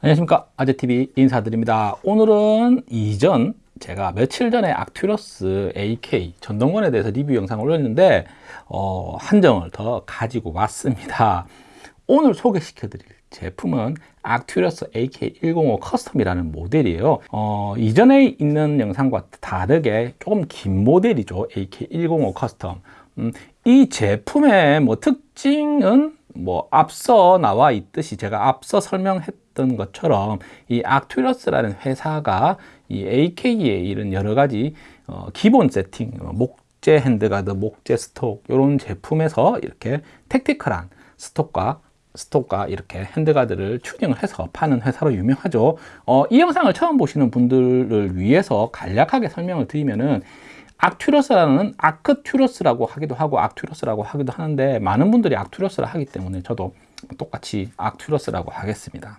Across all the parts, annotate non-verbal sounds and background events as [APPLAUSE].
안녕하십니까. 아재TV 인사드립니다. 오늘은 이전 제가 며칠 전에 악튜러스 AK 전동건에 대해서 리뷰 영상을 올렸는데 어, 한 정을 더 가지고 왔습니다. 오늘 소개시켜 드릴 제품은 악튜러스 AK105 custom이라는 모델이에요. 어, 이전에 있는 영상과 다르게 조금 긴 모델이죠. AK105 custom. 음, 이 제품의 뭐 특징은 뭐 앞서 나와 있듯이 제가 앞서 설명했던 것처럼 이 악튜러스라는 회사가 이 AK의 이런 여러 가지 어, 기본 세팅, 어, 목재 handguard, 목재 stock 이런 제품에서 이렇게 택티컬한 스톡과 스톡과 이렇게 핸드가드를 튜닝을 해서 파는 회사로 유명하죠. 어, 이 영상을 처음 보시는 분들을 위해서 간략하게 설명을 드리면은 악튜러스라는 아크튜러스라고 하기도 하고 악튜러스라고 하기도 하는데 많은 분들이 악튜러스라 하기 때문에 저도 똑같이 악튜러스라고 하겠습니다.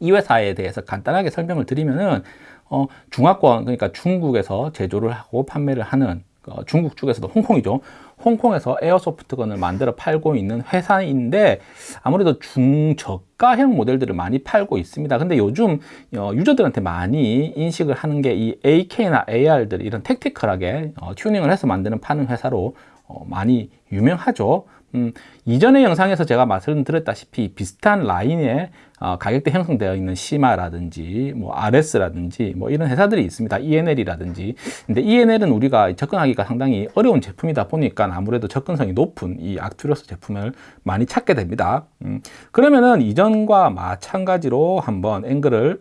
이 회사에 대해서 간단하게 설명을 드리면은 어, 중화권 그러니까 중국에서 제조를 하고 판매를 하는 어, 중국 쪽에서도 홍콩이죠. 홍콩에서 에어소프트건을 만들어 팔고 있는 회사인데 아무래도 중저가형 모델들을 많이 팔고 있습니다. 근데 요즘 어, 유저들한테 많이 인식을 하는 게 이 AK나 AR들 이런 택티컬하게 어, 튜닝을 해서 만드는 파는 회사로 어, 많이 유명하죠. 음, 이전의 영상에서 제가 말씀드렸다시피 비슷한 라인에 어, 가격대 형성되어 있는 시마라든지 뭐 RS라든지 뭐 이런 회사들이 있습니다. E&L이라든지 근데 E&L은 우리가 접근하기가 상당히 어려운 제품이다 보니까 아무래도 접근성이 높은 이 악튜러스 제품을 많이 찾게 됩니다. 음, 그러면은 이전과 마찬가지로 한번 앵글을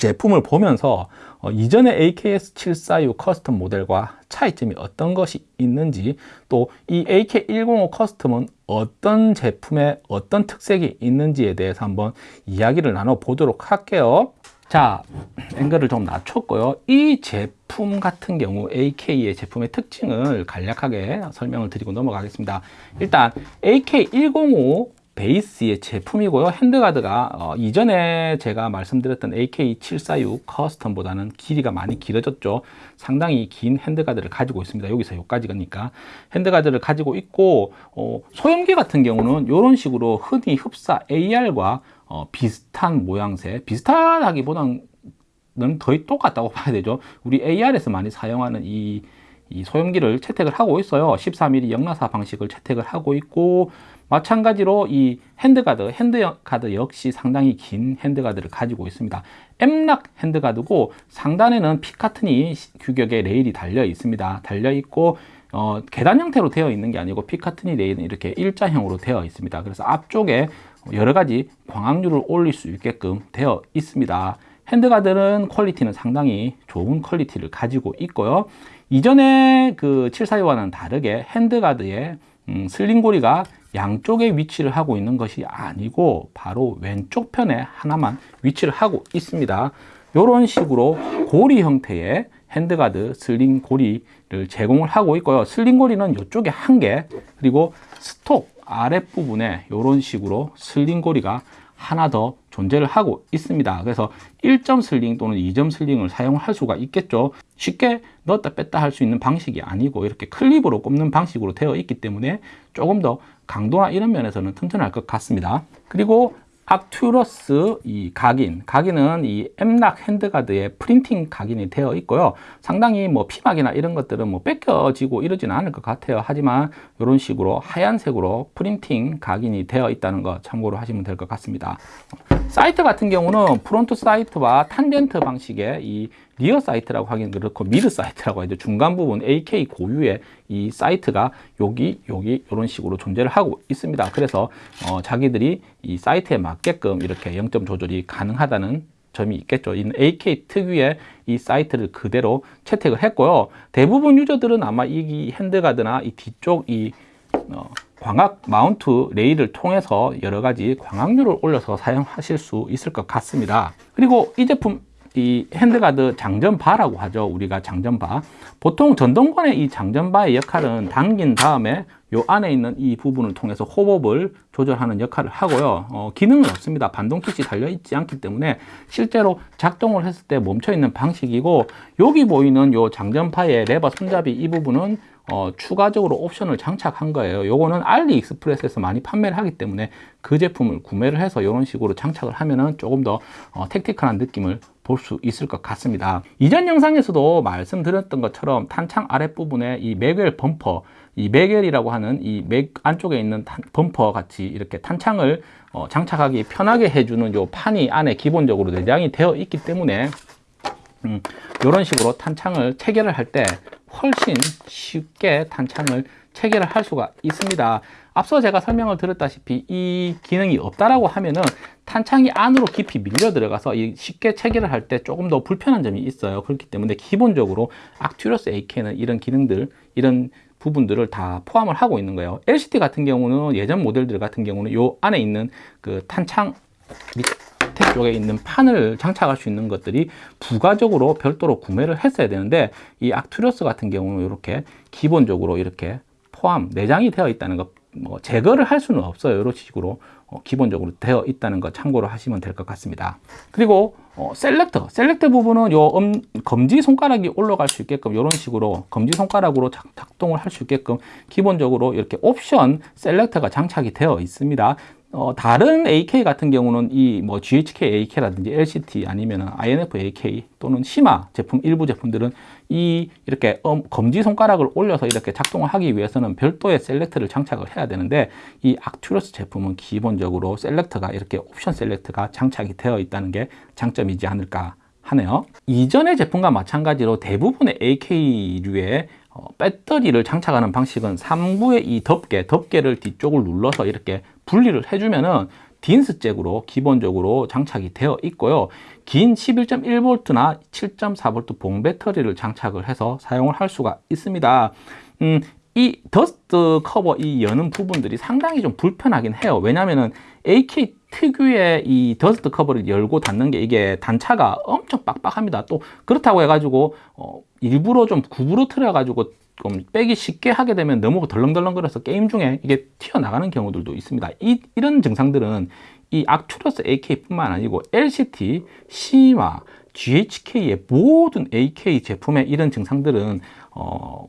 제품을 보면서 어, 이전의 AKS746 custom 모델과 차이점이 어떤 것이 있는지 또 이 AK105 커스텀은 어떤 제품에 어떤 특색이 있는지에 대해서 한번 이야기를 나눠 보도록 할게요. 자 앵글을 좀 낮췄고요. 이 제품 같은 경우 AK의 제품의 특징을 간략하게 설명을 드리고 넘어가겠습니다. 일단 AK105 베이스의 제품이고요. 핸드가드가 어, 이전에 제가 말씀드렸던 AK746 커스텀보다는 길이가 많이 길어졌죠. 상당히 긴 handguard를 가지고 있습니다. 여기서 여기까지니까. handguard를 가지고 있고 어, 소염기 같은 경우는 이런 식으로 흔히 흡사 AR과 어, 비슷한 모양새 비슷하다기보다는 거의 똑같다고 [LAUGHS] 봐야 되죠. 우리 AR에서 많이 사용하는 이, 이 소염기를 채택을 하고 있어요. 14mm 역나사 방식을 채택을 하고 있고 마찬가지로 이 handguard, handguard 역시 상당히 긴 handguard를 가지고 있습니다. M-LOK handguard고 상단에는 Picatinny 규격의 레일이 달려 있습니다. 달려 있고 어, 계단 형태로 되어 있는 게 아니고 Picatinny 레일은 이렇게 일자형으로 되어 있습니다. 그래서 앞쪽에 여러 가지 광학류를 올릴 수 있게끔 되어 있습니다. handguard는 quality는 상당히 좋은 quality를 가지고 있고요. 이전에 그 742와는 다르게 handguard의 음, sling고리가 양쪽에 위치를 하고 있는 것이 아니고 바로 왼쪽 편에 하나만 위치를 하고 있습니다. 이런 식으로 고리 형태의 handguard sling 고리를 제공을 하고 있고요. sling 고리는 이쪽에 한 개 그리고 stock 아랫부분에 이런 식으로 sling 고리가 하나 더 존재를 하고 있습니다. 그래서 1점 sling 또는 2점 sling을 사용할 수가 있겠죠. 쉽게 넣었다 뺐다 할 수 있는 방식이 아니고 이렇게 클립으로 꼽는 방식으로 되어 있기 때문에 조금 더 강도나 이런 면에서는 튼튼할 것 같습니다. 그리고 악튜러스 이 각인 각인은 이 M-LOK handguard의 printing 각인이 되어 있고요. 상당히 뭐 피막이나 이런 것들은 뭐 벗겨지고 이러지는 않을 것 같아요. 하지만 이런 식으로 하얀색으로 printing 각인이 되어 있다는 거 참고로 하시면 될 것 같습니다 sight 같은 경우는 front sight와 탄젠트 방식의 이 rear sight라고 하기는 그렇고 mid sight라고 하죠. 중간 부분 AK 고유의 이 sight가 여기 여기 이런 식으로 존재를 하고 있습니다. 그래서 어, 자기들이 이 sight에 맞게끔 이렇게 0점 조절이 가능하다는 점이 있겠죠. 이 AK 특유의 이 sight를 그대로 채택을 했고요. 대부분 user들은 아마 이 handguard나 이 뒤쪽 이 어, 광학 mount 레일을 통해서 여러 가지 광학류를 올려서 사용하실 수 있을 것 같습니다. 그리고 이 제품 이 handguard 장전바라고 하죠. 우리가 장전바. 보통 전동건의 이 장전바의 역할은 당긴 다음에 요 안에 있는 이 부분을 통해서 호법을 조절하는 역할을 하고요. 어, 기능은 없습니다. 반동킷이 달려있지 않기 때문에 실제로 작동을 했을 때 멈춰있는 방식이고 여기 보이는 요 장전파의 레버 손잡이 이 부분은 어, 추가적으로 옵션을 장착한 거예요. 요거는 알리익스프레스에서 많이 판매를 하기 때문에 그 제품을 구매를 해서 이런 식으로 장착을 하면은 조금 더 어, 택티컬한 느낌을 볼 수 있을 것 같습니다. 이전 영상에서도 말씀드렸던 것처럼 탄창 아랫부분에 이 매겔 범퍼 이 매겔이라고 하는 이 맥 안쪽에 있는 탄, 범퍼 같이 이렇게 탄창을 어, 장착하기 편하게 해주는 요 판이 안에 기본적으로 내장이 되어 있기 때문에 음, 이런 식으로 탄창을 체결을 할 때 훨씬 쉽게 탄창을 체결을 할 수가 있습니다. 앞서 제가 설명을 드렸다시피 이 기능이 없다라고 하면은 탄창이 안으로 깊이 밀려 들어가서 쉽게 체결을 할 때 조금 더 불편한 점이 있어요. 그렇기 때문에 기본적으로 악튜러스 AK는 이런 기능들, 이런 부분들을 다 포함을 하고 있는 거예요. LCT 같은 경우는 예전 모델들 같은 경우는 요 안에 있는 그 탄창 밑 에 쪽에 있는 판을 장착할 수 있는 것들이 부가적으로 별도로 구매를 했어야 되는데 이 악투리어스 같은 경우는 이렇게 기본적으로 이렇게 포함 내장이 되어 있다는 것 뭐 제거를 할 수는 없어요. 이런 식으로 어, 기본적으로 되어 있다는 거 참고로 하시면 될 것 같습니다. 그리고 어, selector selector 부분은 요 음, 검지 손가락이 올라갈 수 있게끔 이런 식으로 검지 손가락으로 작, 작동을 할 수 있게끔 기본적으로 이렇게 옵션 selector가 장착이 되어 있습니다 어, 다른 AK 같은 경우는 이 뭐 GHK AK라든지 LCT 아니면 INF AK 또는 시마 제품 일부 제품들은 이 이렇게 음, 검지 손가락을 올려서 이렇게 작동을 하기 위해서는 별도의 selector를 장착을 해야 되는데 이 악튜러스 제품은 기본적으로 셀렉터가 이렇게 옵션 셀렉터가 장착이 되어 있다는 게 장점이지 않을까 하네요. 이전의 제품과 마찬가지로 대부분의 AK류의 어, 배터리를 장착하는 방식은 3구의 이 덮개, 덮개를 뒤쪽을 눌러서 이렇게 분리를 해주면은 딘스 잭으로 기본적으로 장착이 되어 있고요. 긴 11.1V나 7.4V 봉 배터리를 장착을 해서 사용을 할 수가 있습니다. 음, 이 dust cover 이 여는 부분들이 상당히 좀 불편하긴 해요. 왜냐면은 AK 특유의 이 dust cover를 열고 닫는 게 이게 단차가 엄청 빡빡합니다. 또 그렇다고 해가지고 어, 일부러 좀 구부러뜨려가지고 좀 빼기 쉽게 하게 되면 너무 덜렁덜렁거려서 게임 중에 이게 튀어나가는 경우들도 있습니다. 이, 이런 증상들은 이 악튜러스 AK뿐만 아니고 LCT, 시마, GHK의 모든 AK 제품의 이런 증상들은 어,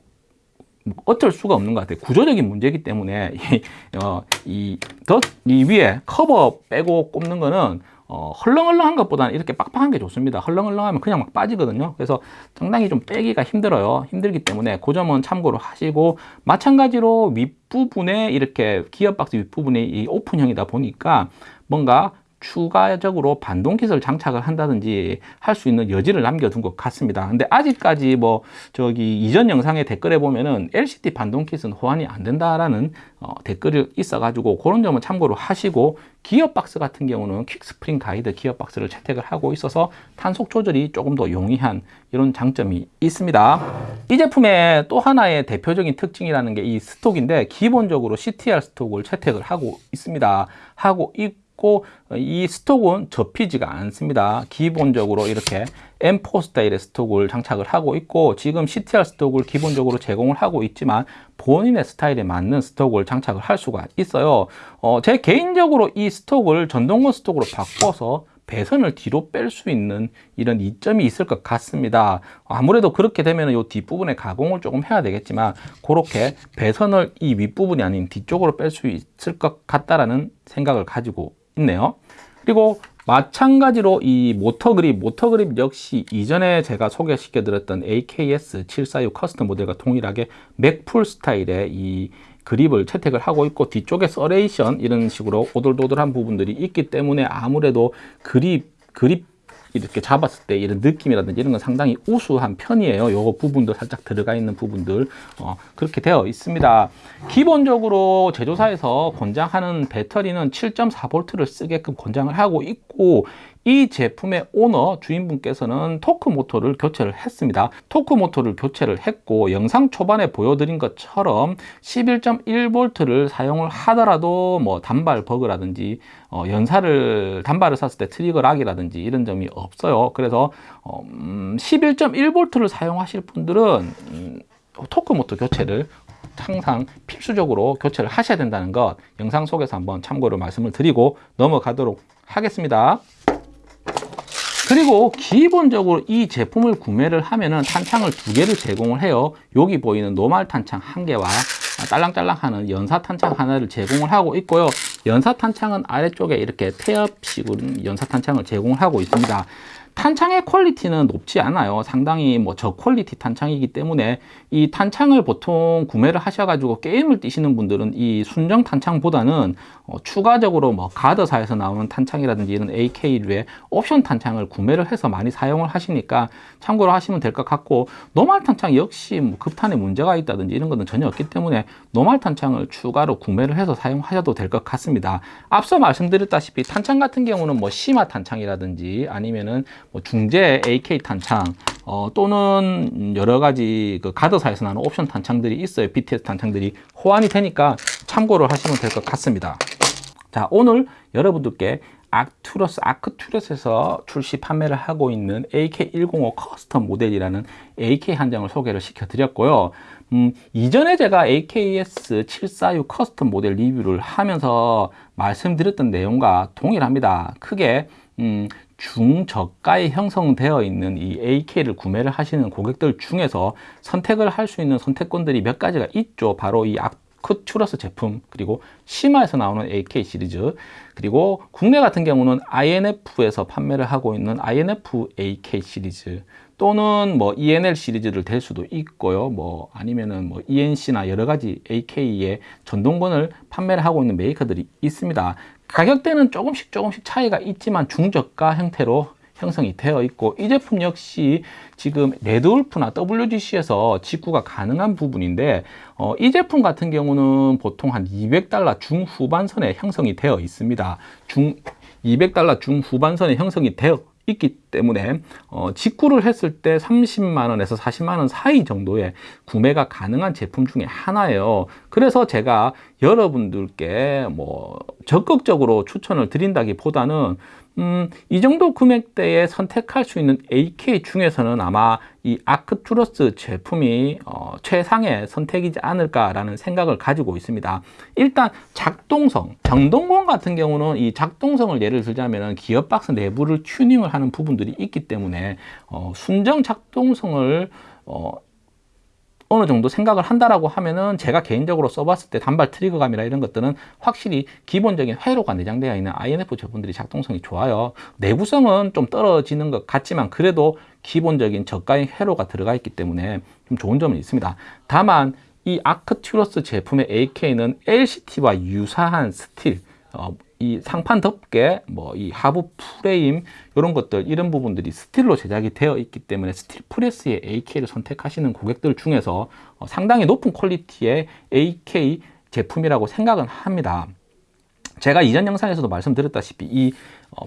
뭐 어쩔 수가 없는 것 같아요. 구조적인 문제이기 때문에 이, 어, 이, 더, 이 위에 커버 빼고 꼽는 거는 어, 헐렁헐렁한 것보다는 이렇게 빡빡한 게 좋습니다. 헐렁헐렁하면 그냥 막 빠지거든요. 그래서 상당히 좀 빼기가 힘들어요. 힘들기 때문에 그 점은 참고로 하시고 마찬가지로 윗부분에 이렇게 기어박스 윗부분에 이 오픈형이다 보니까 뭔가 추가적으로 반동킷을 장착을 한다든지 할 수 있는 여지를 남겨둔 것 같습니다. 근데 아직까지 뭐 저기 이전 영상에 댓글에 보면은 LCD 반동킷은 호환이 안 된다라는 어, 댓글이 있어가지고 그런 점은 참고로 하시고 기어박스 같은 경우는 퀵스프링 가이드 기어박스를 채택을 하고 있어서 탄속 조절이 조금 더 용이한 이런 장점이 있습니다. 이 제품의 또 하나의 대표적인 특징이라는 게 이 스톡인데 기본적으로 CTR 스톡을 채택을 하고 있습니다. 하고 있 있고 이 스톡은 접히지가 않습니다. 기본적으로 이렇게 M4 스타일의 스톡을 장착을 하고 있고 지금 CTR 스톡을 기본적으로 제공을 하고 있지만 본인의 스타일에 맞는 스톡을 장착을 할 수가 있어요. 어, 제 개인적으로 이 스톡을 전동건 스톡으로 바꿔서 배선을 뒤로 뺄 수 있는 이런 이점이 있을 것 같습니다. 아무래도 그렇게 되면 이 뒷부분에 가공을 조금 해야 되겠지만 그렇게 배선을 이 윗부분이 아닌 뒤쪽으로 뺄 수 있을 것 같다라는 생각을 가지고 있네요. 그리고 마찬가지로 이 모터 그립, 모터 그립 역시 이전에 제가 소개시켜 드렸던 AKS 746 custom 모델과 동일하게 Magpul 스타일의 이 그립을 채택을 하고 있고 뒤쪽에 serration 이런 식으로 오돌도돌한 부분들이 있기 때문에 아무래도 그립 그립 이렇게 잡았을 때 이런 느낌이라든지 이런 건 상당히 우수한 편이에요. 요거 부분도 살짝 들어가 있는 부분들 어, 그렇게 되어 있습니다. 기본적으로 제조사에서 권장하는 배터리는 7.4V를 쓰게끔 권장을 하고 있고 이 제품의 오너 주인분께서는 토크 모터를 교체를 했습니다. 토크 모터를 교체를 했고 영상 초반에 보여드린 것처럼 11.1V를 사용을 하더라도 뭐 단발 버그라든지 어, 연사를 단발을 샀을 때 trigger lock이라든지 이런 점이 없어요. 그래서 어, 음, 11.1V를 사용하실 분들은 음, 토크 모터 교체를 항상 필수적으로 교체를 하셔야 된다는 것 영상 속에서 한번 참고로 말씀을 드리고 넘어가도록 하겠습니다. 그리고 기본적으로 이 제품을 구매를 하면은 탄창을 두 개를 제공을 해요. 여기 보이는 노말 탄창 한 개와 딸랑딸랑하는 연사 탄창 하나를 제공을 하고 있고요. 연사 탄창은 아래쪽에 이렇게 태엽식으로 연사 탄창을 제공을 하고 있습니다. 탄창의 퀄리티는 높지 않아요. 상당히 뭐 저퀄리티 탄창이기 때문에 이 탄창을 보통 구매를 하셔가지고 게임을 뛰시는 분들은 이 순정 탄창보다는 어, 추가적으로 뭐 가드사에서 나오는 탄창이라든지 이런 AK류의 옵션 탄창을 구매를 해서 많이 사용을 하시니까 참고로 하시면 될 것 같고 노말 탄창 역시 뭐 급탄에 문제가 있다든지 이런 것은 전혀 없기 때문에 노말 탄창을 추가로 구매를 해서 사용하셔도 될 것 같습니다. 앞서 말씀드렸다시피 탄창 같은 경우는 뭐 시마 탄창이라든지 아니면은 뭐 중재 AK 탄창 어, 또는 여러 가지 그 가드사에서 나는 옵션 탄창들이 있어요. BTS 탄창들이 호환이 되니까 참고를 하시면 될 것 같습니다. 자, 오늘 여러분들께 아투러스, Arcturus에서 출시 판매를 하고 있는 AK105 custom 모델이라는 AK 한정을 소개를 시켜 드렸고요. 음, 이전에 제가 AKS 746 custom 모델 리뷰를 하면서 말씀드렸던 내용과 동일합니다. 크게 음, 중저가에 형성되어 있는 이 AK를 구매를 하시는 고객들 중에서 선택을 할 수 있는 선택권들이 몇 가지가 있죠. 바로 이 아크투러스 제품 그리고 시마에서 나오는 AK 시리즈 그리고 국내 같은 경우는 INF에서 판매를 하고 있는 INF AK 시리즈 또는 뭐 ENL 시리즈를 될 수도 있고요. 뭐 아니면은 뭐 ENC나 여러 가지 AK의 전동권을 판매를 하고 있는 메이커들이 있습니다. 가격대는 조금씩 조금씩 차이가 있지만 중저가 형태로 형성이 되어 있고 이 제품 역시 지금 레드울프나 WGC에서 직구가 가능한 부분인데 어, 이 제품 같은 경우는 보통 한 200달러 중후반선에 형성이 되어 있습니다. 중 200달러 중후반선에 형성이 되어 있기 때문에 어, 직구를 했을 때 30만 원에서 40만 원 사이 정도의 구매가 가능한 제품 중에 하나예요. 그래서 제가 여러분들께 뭐 적극적으로 추천을 드린다기보다는 음, 이 정도 금액대에 선택할 수 있는 AK 중에서는 아마 이 아크투러스 제품이 어, 최상의 선택이지 않을까라는 생각을 가지고 있습니다. 일단 작동성, 전동권 같은 경우는 이 작동성을 예를 들자면 기어박스 내부를 튜닝을 하는 부분들이 있기 때문에 어, 순정 작동성을 어, 어느 정도 생각을 한다라고 하면은 제가 개인적으로 써봤을 때 단발 트리거감이나 이런 것들은 확실히 기본적인 회로가 내장되어 있는 INF 제품들이 작동성이 좋아요. 내구성은 좀 떨어지는 것 같지만 그래도 기본적인 저가의 회로가 들어가 있기 때문에 좀 좋은 점은 있습니다. 다만 이 아크튜러스 제품의 AK는 LCT와 유사한 스틸 어, 이 상판 덮개, 뭐 이 하부 프레임 이런 것들 이런 부분들이 스틸로 제작이 되어 있기 때문에 스틸 프레스의 AK를 선택하시는 고객들 중에서 어, 상당히 높은 quality의 AK 제품이라고 생각은 합니다. 제가 이전 영상에서도 말씀드렸다시피 이 어,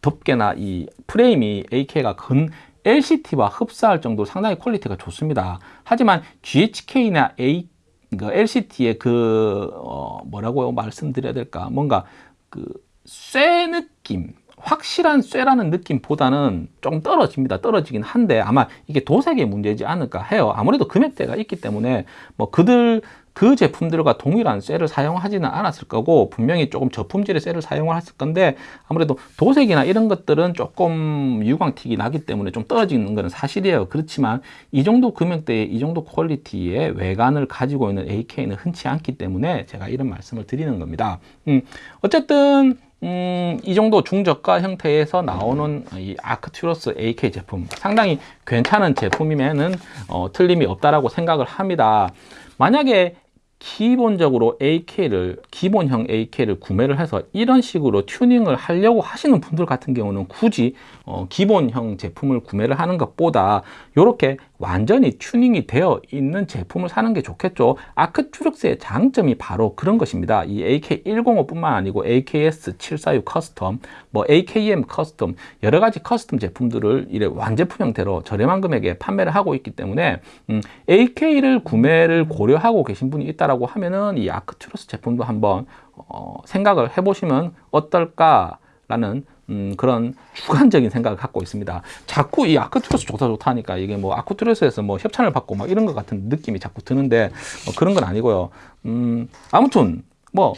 덮개나 이 프레임이 AK가 근 LCT와 흡사할 정도로 상당히 quality가 좋습니다. 하지만 GHK나 A 그 LCT의 그 어, 뭐라고 말씀드려야 될까 뭔가 그쇠 느낌 확실한 쇠라는 느낌보다는 좀 떨어집니다. 떨어지긴 한데 아마 이게 도색의 문제지 않을까 해요. 아무래도 금액대가 있기 때문에 뭐 그들 그 제품들과 동일한 쇠를 사용하지는 않았을 거고 분명히 조금 저품질의 쇠를 사용을 했을 건데 아무래도 도색이나 이런 것들은 조금 유광틱이 나기 때문에 좀 떨어지는 것은 사실이에요 그렇지만 이 정도 금액대에 이 정도 퀄리티의 외관을 가지고 있는 AK는 흔치 않기 때문에 제가 이런 말씀을 드리는 겁니다 음, 어쨌든 음, 이 정도 중저가 형태에서 나오는 이 아크튜러스 AK 제품 상당히 괜찮은 제품이면은 어, 틀림이 없다라고 생각을 합니다. 만약에 기본적으로 AK를 기본형 AK를 구매를 해서 이런 식으로 튜닝을 하려고 하시는 분들 같은 경우는 굳이 어, 기본형 제품을 구매를 하는 것보다 이렇게 완전히 튜닝이 되어 있는 제품을 사는 게 좋겠죠. Arcturus의 장점이 바로 그런 것입니다. 이 AK105 뿐만 아니고 AKS746 custom, 뭐 AKM custom 여러 가지 custom 제품들을 이래 완제품 형태로 저렴한 금액에 판매를 하고 있기 때문에 음, AK를 구매를 고려하고 계신 분이 있다 라고 하면은 이 아크투루스 제품도 한번 어, 생각을 해보시면 어떨까라는 음, 그런 주관적인 생각을 갖고 있습니다. 자꾸 이 아크투러스 좋다 좋다 하니까 이게 뭐 Arcturus에서 뭐 협찬을 받고 막 이런 것 같은 느낌이 자꾸 드는데 뭐 그런 건 아니고요. 음, 아무튼 뭐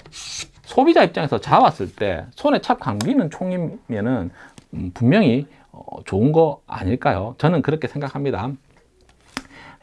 소비자 입장에서 잡았을 때 손에 착 감기는 총이면은 음, 분명히 어, 좋은 거 아닐까요? 저는 그렇게 생각합니다.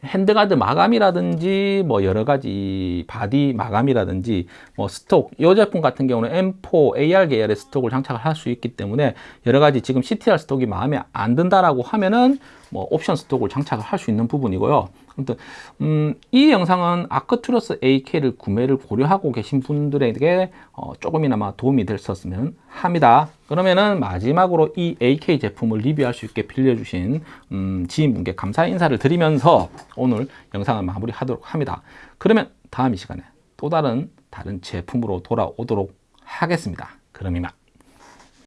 handguard 마감이라든지 뭐 여러 가지 body 마감이라든지 뭐 stock 이 제품 같은 경우는 M4 AR 계열의 stock을 장착을 할 수 있기 때문에 여러 가지 지금 CTR 스톡이 마음에 안 든다라고 하면은 뭐 옵션 스톡을 장착을 할 수 있는 부분이고요. 아무튼 음, 이 영상은 아크투러스 AK를 구매를 고려하고 계신 분들에게 어, 조금이나마 도움이 됐었으면 합니다. 그러면은 마지막으로 이 AK 제품을 리뷰할 수 있게 빌려주신 음, 지인분께 감사 인사를 드리면서 오늘 영상을 마무리하도록 합니다. 그러면 다음 이 시간에 또 다른 다른 제품으로 돌아오도록 하겠습니다. 그럼 이만.